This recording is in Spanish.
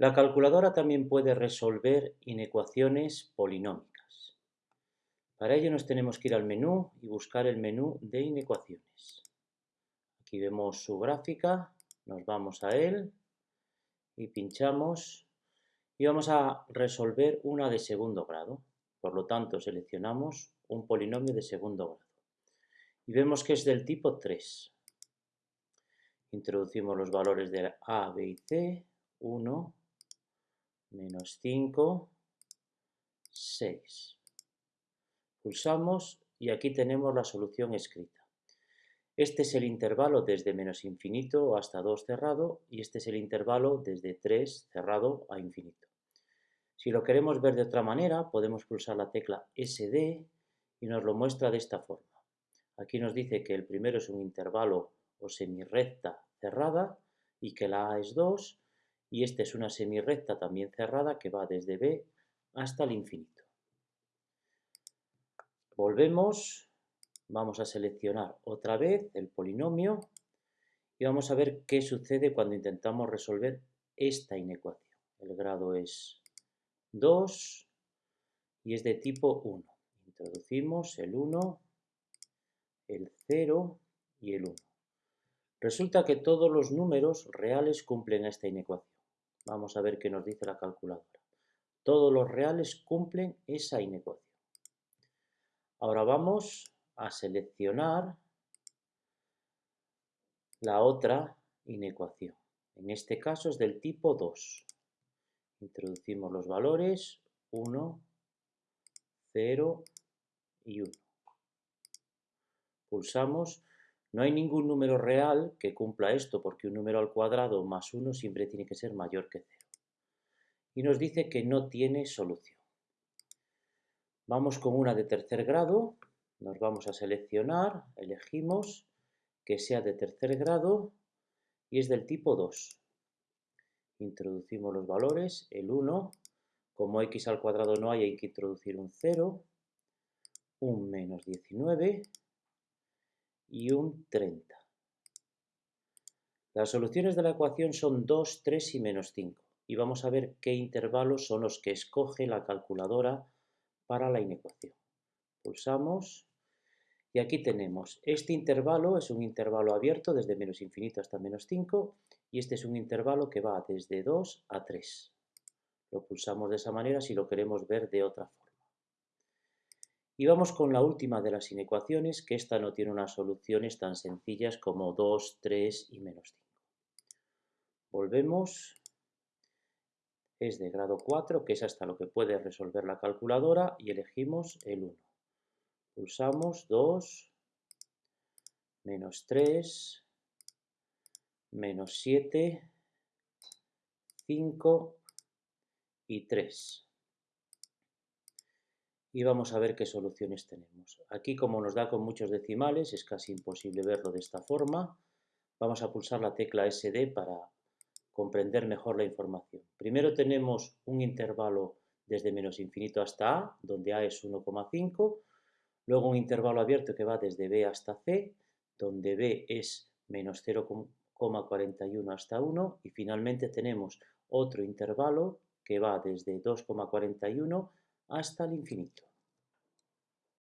La calculadora también puede resolver inecuaciones polinómicas. Para ello nos tenemos que ir al menú y buscar el menú de inecuaciones. Aquí vemos su gráfica, nos vamos a él y pinchamos y vamos a resolver una de segundo grado. Por lo tanto, seleccionamos un polinomio de segundo grado. Y vemos que es del tipo 3. Introducimos los valores de A, B y C. 1, menos 5, 6. Pulsamos y aquí tenemos la solución escrita. Este es el intervalo desde menos infinito hasta 2 cerrado y este es el intervalo desde 3 cerrado a infinito. Si lo queremos ver de otra manera, podemos pulsar la tecla SD y nos lo muestra de esta forma. Aquí nos dice que el primero es un intervalo o semirrecta cerrada y que la A es 2 y esta es una semirrecta también cerrada que va desde B hasta el infinito. Volvemos, vamos a seleccionar otra vez el polinomio y vamos a ver qué sucede cuando intentamos resolver esta inecuación. El grado es 2 y es de tipo 1. Introducimos el 1, el 0 y el 1. Resulta que todos los números reales cumplen esta inecuación. Vamos a ver qué nos dice la calculadora. Todos los reales cumplen esa inecuación. Ahora vamos a seleccionar la otra inecuación. En este caso es del tipo 2. Introducimos los valores 1, 0 y 1. Pulsamos. No hay ningún número real que cumpla esto porque un número al cuadrado más 1 siempre tiene que ser mayor que 0. Y nos dice que no tiene solución. Vamos con una de tercer grado. Nos vamos a seleccionar, elegimos que sea de tercer grado y es del tipo 2 introducimos los valores, el 1, como x al cuadrado no hay, hay que introducir un 0, un menos 19 y un 30. Las soluciones de la ecuación son 2, 3 y menos 5 y vamos a ver qué intervalos son los que escoge la calculadora para la inecuación. Pulsamos y aquí tenemos, este intervalo es un intervalo abierto desde menos infinito hasta menos 5 y este es un intervalo que va desde 2 a 3. Lo pulsamos de esa manera si lo queremos ver de otra forma. Y vamos con la última de las inecuaciones, que esta no tiene unas soluciones tan sencillas como 2, 3 y menos 5. Volvemos. Es de grado 4, que es hasta lo que puede resolver la calculadora, y elegimos el 1. Pulsamos 2, menos 3, menos 7, 5 y 3. Y vamos a ver qué soluciones tenemos. Aquí, como nos da con muchos decimales, es casi imposible verlo de esta forma. Vamos a pulsar la tecla SD para comprender mejor la información. Primero tenemos un intervalo desde menos infinito hasta A, donde A es 1,5. Luego un intervalo abierto que va desde B hasta C, donde B es menos 0,5 2,41 hasta 1 y finalmente tenemos otro intervalo que va desde 2,41 hasta el infinito.